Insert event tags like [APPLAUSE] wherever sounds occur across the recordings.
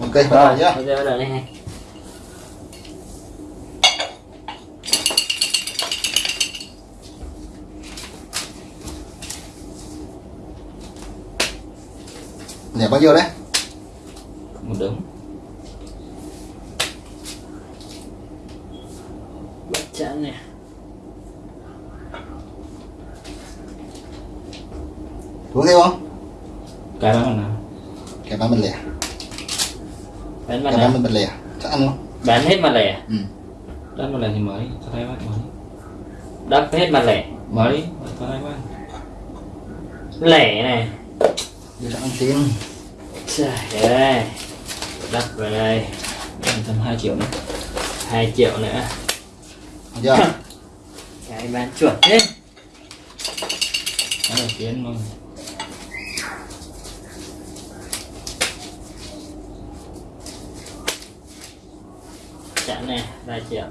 bắt đầu nhá. bây giờ bắt đầu đây này. Lẻ bao nhiêu đấy. Một đống. Bắt chẵn này uống thêm không? Cái bán nào? Cái bán mình lẻ bán mặt bán mình lẻ chắc ăn không bán hết mặt lẻ ừ. đắt mặt lẻ thì mới cho thấy bác mới. Đắt hết mặt lẻ mới cho thấy bác lẻ này đưa cho ăn tiền trời ơi. Đắt vào đây. Tầm 2 triệu nữa. 2 triệu nữa. Được chưa? [LAUGHS] Cái bán chuẩn thế. Cái đầu tiên luôn chẵn này 3 triệu.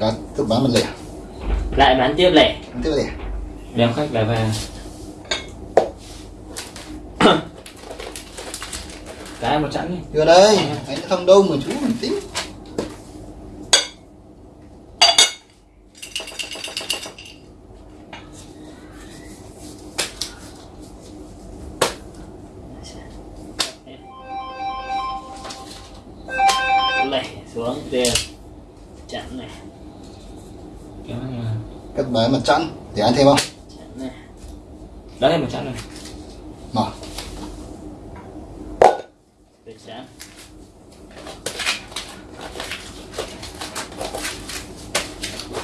Có tiếp bán mình lẻ lại bán tiếp lẻ. Tiếp lẻ. Đem khách lại về [COUGHS] cái một chẵn đi. Đưa đây anh không đâu mà chú mình tính xuống tiền chẵn này. Cái này cắt bán mặt chẵn để ăn thêm không? Chẵn này. Đó là một chẵn này mở. Được chẵn.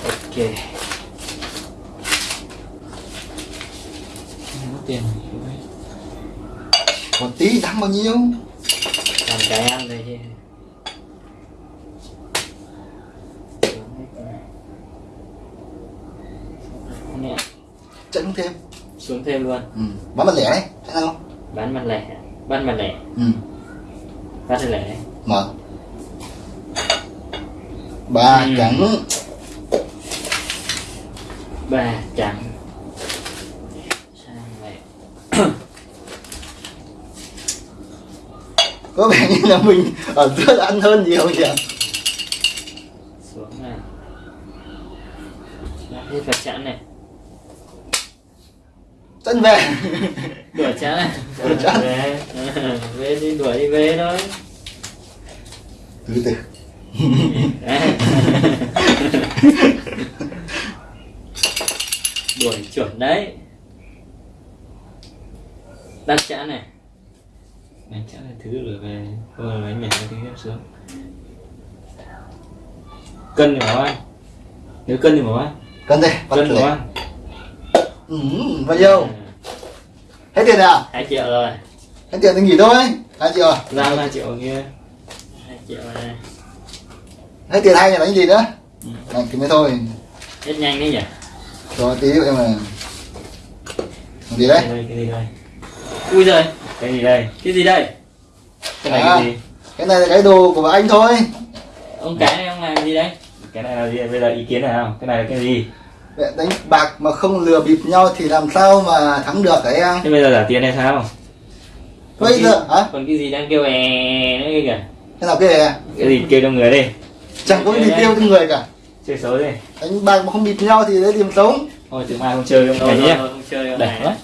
Ok. Có tiền một tí thắng bao nhiêu? Làm cái ăn đây chứ Nè, chẵn thêm. Xuống thêm luôn. Ừ. bán mình lẻ đấy chắc ăn không? Bán mặt lẻ. Bán mặt lẻ. Ừ. bán mặt lẻ. Mở. Ba Ừ. trắng. Ba trắng. Có vẻ như là mình ở giữa ăn hơn nhiều nhỉ? Xuống này. Đã hết vật chẵn này chân về. Đuổi này Đuổi chẵn. về. Về đi đuổi đi về thôi. Từ từ. Đuổi chuẩn đấy. Đặt chẵn này. Đánh chẵn này thứ rồi về. Rồi lấy nhảy cái tiếp xuống. Cân thì bảo anh. Nếu cân thì bảo anh. Cân đây cân bảo anh ừ, bao nhiêu hết tiền à? Hai triệu rồi. Hết tiền thì nghỉ thôi. Hai triệu à? ra hai triệu kia hai triệu này hết tiền hay là đánh gì nữa? Ừ. này thì mới thôi. Hết nhanh đấy nhỉ? Cho tí em là Làm gì đấy. Cái đây cái gì đây? Ui giời. Cái gì đây? Cái gì đây? Cái này À. cái gì? cái này là cái đồ của anh thôi. Ông cái này ông làm gì đấy? Cái này là gì? Bây giờ ý kiến này không cái này là cái gì đánh bạc mà không lừa bịp nhau thì làm sao mà thắng được hả em? Thế bây giờ giả tiền hay sao? Còn bây giờ hả? còn cái gì đang kêu è nữa kia kìa? Cái nào cái này cái gì kêu trong người đi. Chẳng có cái gì tiêu trong người cả. Chơi xấu đi đánh bạc mà không bịp nhau thì lấy điểm sống. Thôi từ mai không chơi ông Thôi, này thôi, nhé thôi, không chơi con để này. quá